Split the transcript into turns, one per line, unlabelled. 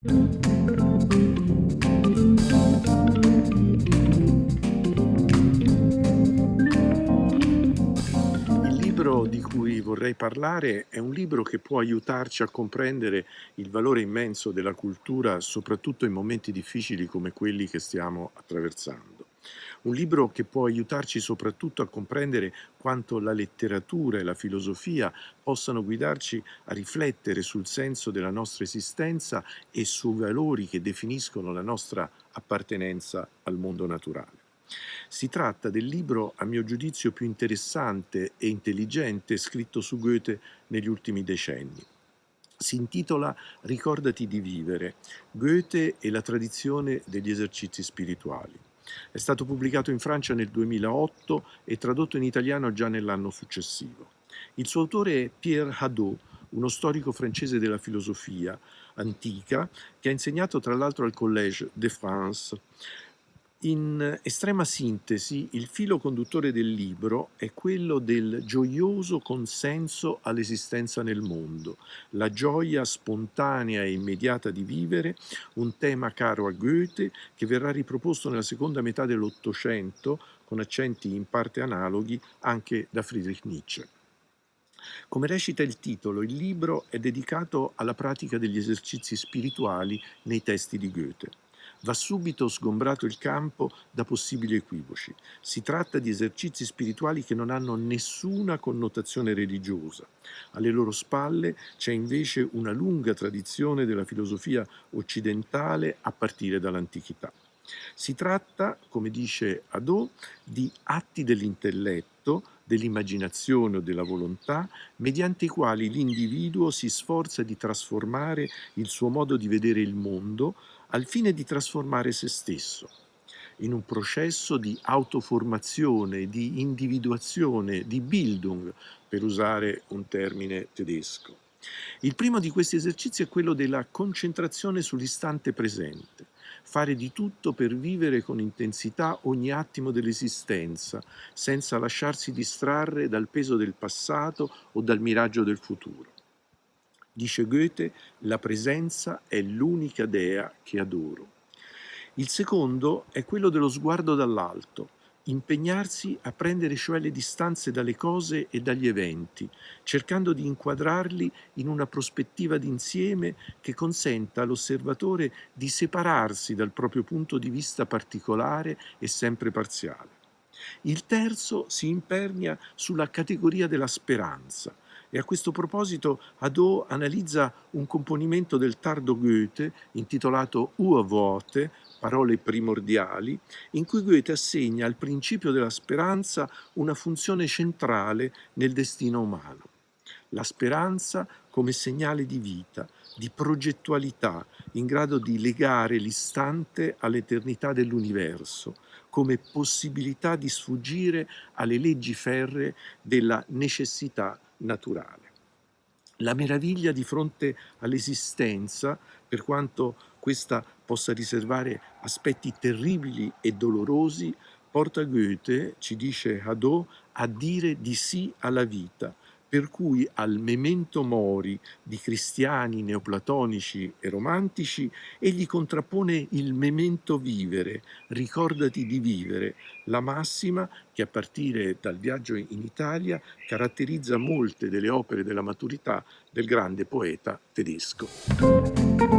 Il libro di cui vorrei parlare è un libro che può aiutarci a comprendere il valore immenso della cultura, soprattutto in momenti difficili come quelli che stiamo attraversando. Un libro che può aiutarci soprattutto a comprendere quanto la letteratura e la filosofia possano guidarci a riflettere sul senso della nostra esistenza e sui valori che definiscono la nostra appartenenza al mondo naturale. Si tratta del libro, a mio giudizio, più interessante e intelligente scritto su Goethe negli ultimi decenni. Si intitola Ricordati di vivere, Goethe e la tradizione degli esercizi spirituali. È stato pubblicato in Francia nel 2008 e tradotto in italiano già nell'anno successivo. Il suo autore è Pierre Hadot, uno storico francese della filosofia antica che ha insegnato tra l'altro al Collège de France. In estrema sintesi, il filo conduttore del libro è quello del gioioso consenso all'esistenza nel mondo, la gioia spontanea e immediata di vivere, un tema caro a Goethe che verrà riproposto nella seconda metà dell'Ottocento, con accenti in parte analoghi, anche da Friedrich Nietzsche. Come recita il titolo, il libro è dedicato alla pratica degli esercizi spirituali nei testi di Goethe. Va subito sgombrato il campo da possibili equivoci. Si tratta di esercizi spirituali che non hanno nessuna connotazione religiosa. Alle loro spalle c'è invece una lunga tradizione della filosofia occidentale a partire dall'antichità. Si tratta, come dice Adot, di atti dell'intelletto, dell'immaginazione o della volontà, mediante i quali l'individuo si sforza di trasformare il suo modo di vedere il mondo, al fine di trasformare se stesso in un processo di autoformazione, di individuazione, di Bildung, per usare un termine tedesco. Il primo di questi esercizi è quello della concentrazione sull'istante presente, fare di tutto per vivere con intensità ogni attimo dell'esistenza, senza lasciarsi distrarre dal peso del passato o dal miraggio del futuro. Dice Goethe, la presenza è l'unica dea che adoro. Il secondo è quello dello sguardo dall'alto, impegnarsi a prendere cioè le distanze dalle cose e dagli eventi, cercando di inquadrarli in una prospettiva d'insieme che consenta all'osservatore di separarsi dal proprio punto di vista particolare e sempre parziale. Il terzo si impernia sulla categoria della speranza, e a questo proposito Hadot analizza un componimento del tardo Goethe intitolato Urworte, parole primordiali, in cui Goethe assegna al principio della speranza una funzione centrale nel destino umano. La speranza come segnale di vita, di progettualità, in grado di legare l'istante all'eternità dell'universo, come possibilità di sfuggire alle leggi ferre della necessità naturale. La meraviglia di fronte all'esistenza, per quanto questa possa riservare aspetti terribili e dolorosi, porta Goethe, ci dice Hadot, a dire di sì alla vita, per cui al memento mori di cristiani neoplatonici e romantici egli contrappone il memento vivere, ricordati di vivere, la massima che a partire dal viaggio in Italia caratterizza molte delle opere della maturità del grande poeta tedesco.